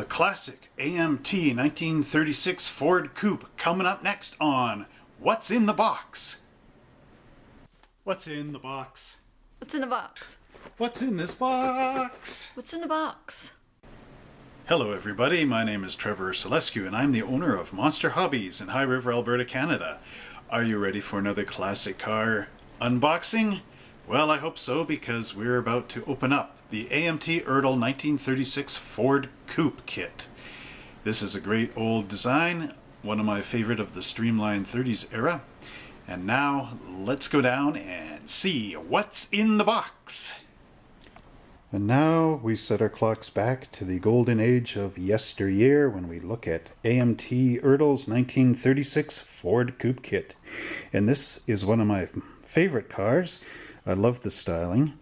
The classic AMT 1936 Ford Coupe coming up next on What's in the Box? What's in the box? What's in the box? What's in this box? What's in the box? Hello, everybody. My name is Trevor Selescu, and I'm the owner of Monster Hobbies in High River, Alberta, Canada. Are you ready for another classic car unboxing? Well, I hope so because we're about to open up the AMT Ertl 1936 Ford Coupe kit. This is a great old design, one of my favorite of the Streamline 30s era. And now let's go down and see what's in the box. And now we set our clocks back to the golden age of yesteryear when we look at AMT Ertl's 1936 Ford Coupe kit. And this is one of my favorite cars. I love the styling.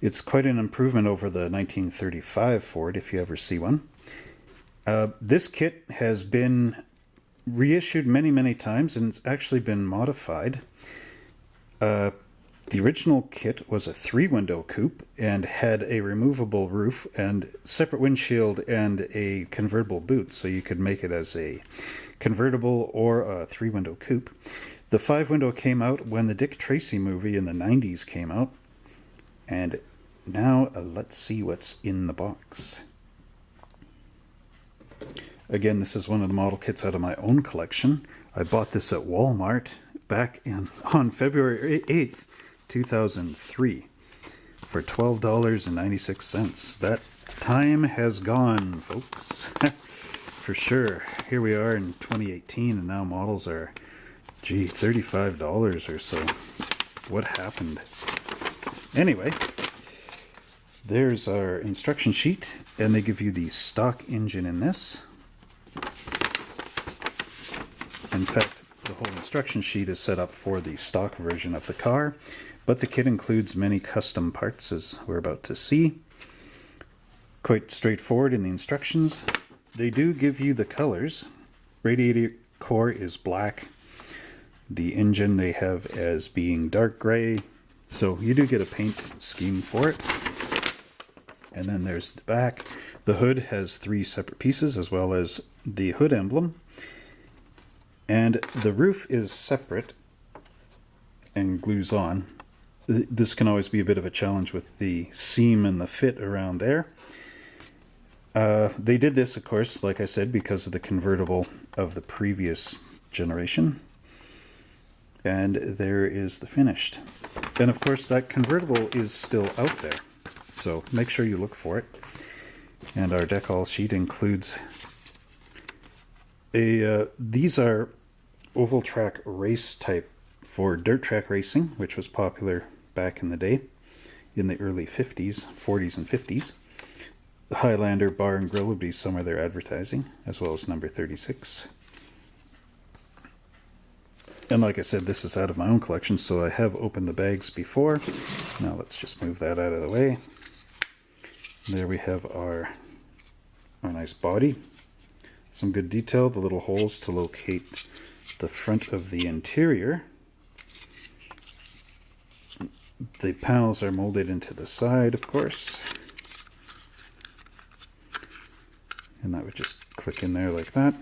It's quite an improvement over the 1935 Ford if you ever see one. Uh, this kit has been reissued many, many times and it's actually been modified. Uh, the original kit was a three window coupe and had a removable roof and separate windshield and a convertible boot, so you could make it as a convertible or a three window coupe. The five window came out when the Dick Tracy movie in the 90s came out. And now uh, let's see what's in the box. Again, this is one of the model kits out of my own collection. I bought this at Walmart back in on February 8th, 2003 for $12.96. That time has gone, folks. for sure. Here we are in 2018 and now models are gee, $35 or so. What happened? Anyway, there's our instruction sheet and they give you the stock engine in this. In fact, the whole instruction sheet is set up for the stock version of the car, but the kit includes many custom parts as we're about to see. Quite straightforward in the instructions. They do give you the colors. Radiator core is black. The engine they have as being dark gray. So you do get a paint scheme for it. And then there's the back. The hood has three separate pieces as well as the hood emblem. And the roof is separate and glues on. This can always be a bit of a challenge with the seam and the fit around there. Uh, they did this, of course, like I said, because of the convertible of the previous generation. And there is the finished. And of course, that convertible is still out there. So make sure you look for it. And our decal sheet includes a, uh, these are oval track race type for dirt track racing, which was popular back in the day in the early 50s, 40s and 50s. The Highlander Bar and Grill would be somewhere they're advertising, as well as number 36. And like I said, this is out of my own collection, so I have opened the bags before. Now let's just move that out of the way. There we have our, our nice body. Some good detail, the little holes to locate the front of the interior. The panels are molded into the side, of course. And that would just click in there like that.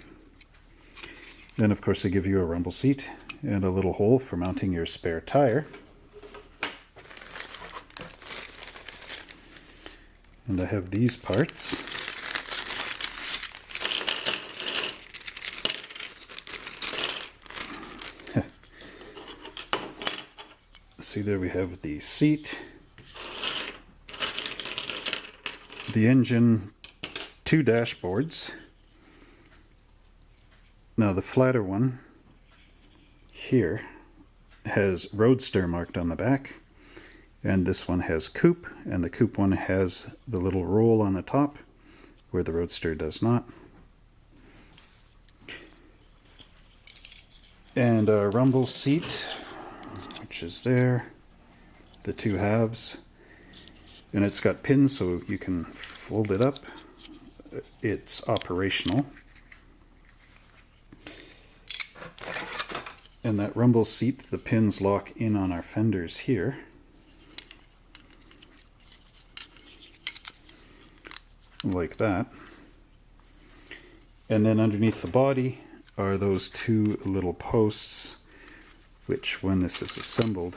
Then, of course, they give you a rumble seat and a little hole for mounting your spare tire. And I have these parts. See there we have the seat, the engine, two dashboards. Now the flatter one here has Roadster marked on the back and this one has Coupe and the Coupe one has the little roll on the top where the Roadster does not. And a rumble seat which is there, the two halves, and it's got pins so you can fold it up. It's operational. And that rumble seat, the pins lock in on our fenders here. Like that. And then underneath the body are those two little posts, which when this is assembled,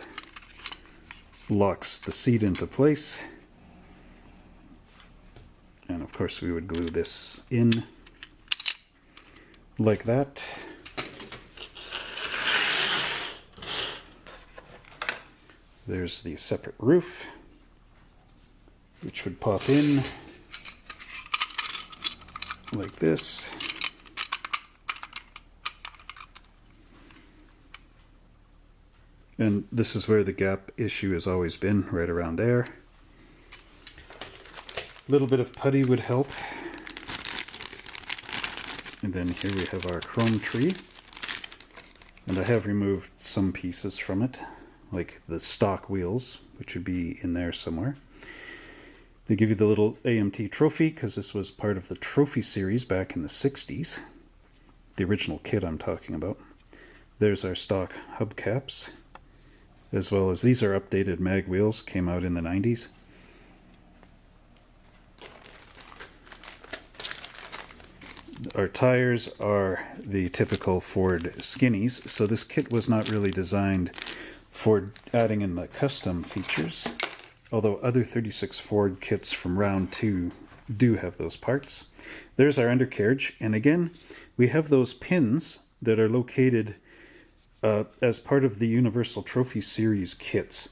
locks the seat into place. And of course we would glue this in like that. There's the separate roof, which would pop in like this. And this is where the gap issue has always been, right around there. A little bit of putty would help. And then here we have our chrome tree. And I have removed some pieces from it, like the stock wheels, which would be in there somewhere. They give you the little AMT trophy, because this was part of the trophy series back in the 60s. The original kit I'm talking about. There's our stock hubcaps as well as these are updated mag wheels, came out in the 90s. Our tires are the typical Ford skinnies, so this kit was not really designed for adding in the custom features, although other 36 Ford kits from round 2 do have those parts. There's our undercarriage, and again, we have those pins that are located uh, as part of the Universal Trophy Series kits.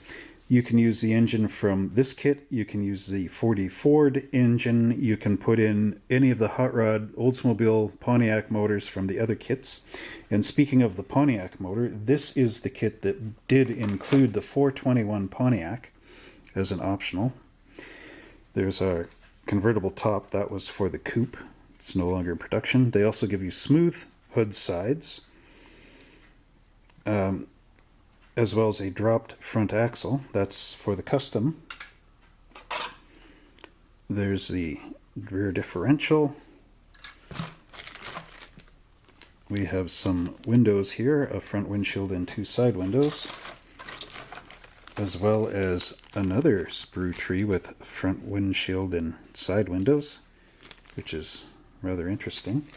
You can use the engine from this kit, you can use the 40 Ford engine, you can put in any of the Hot Rod, Oldsmobile, Pontiac motors from the other kits. And speaking of the Pontiac motor, this is the kit that did include the 421 Pontiac as an optional. There's our convertible top, that was for the coupe. It's no longer in production. They also give you smooth hood sides um, as well as a dropped front axle. That's for the custom. There's the rear differential. We have some windows here, a front windshield and two side windows, as well as another sprue tree with front windshield and side windows, which is rather interesting.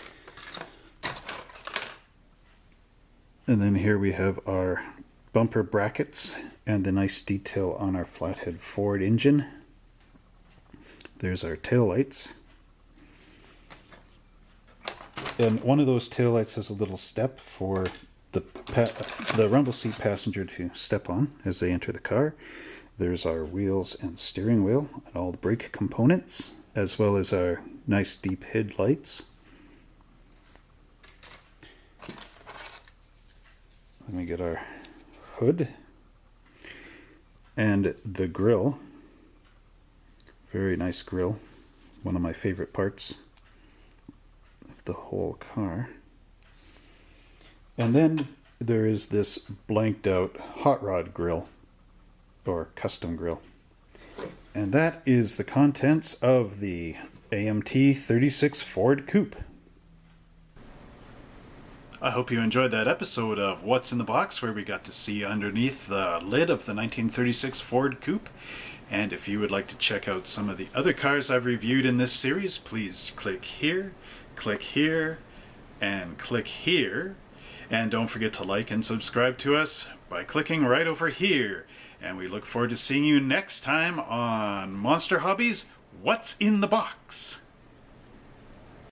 And then here we have our bumper brackets and the nice detail on our flathead Ford engine. There's our tail lights. And one of those tail lights has a little step for the the rumble seat passenger to step on as they enter the car. There's our wheels and steering wheel and all the brake components, as well as our nice deep headlights. Let me get our hood and the grill. Very nice grill. One of my favorite parts of the whole car. And then there is this blanked out hot rod grill or custom grill. And that is the contents of the AMT 36 Ford Coupe. I hope you enjoyed that episode of What's in the Box, where we got to see underneath the lid of the 1936 Ford Coupe. And if you would like to check out some of the other cars I've reviewed in this series, please click here, click here, and click here. And don't forget to like and subscribe to us by clicking right over here. And we look forward to seeing you next time on Monster Hobbies What's in the Box?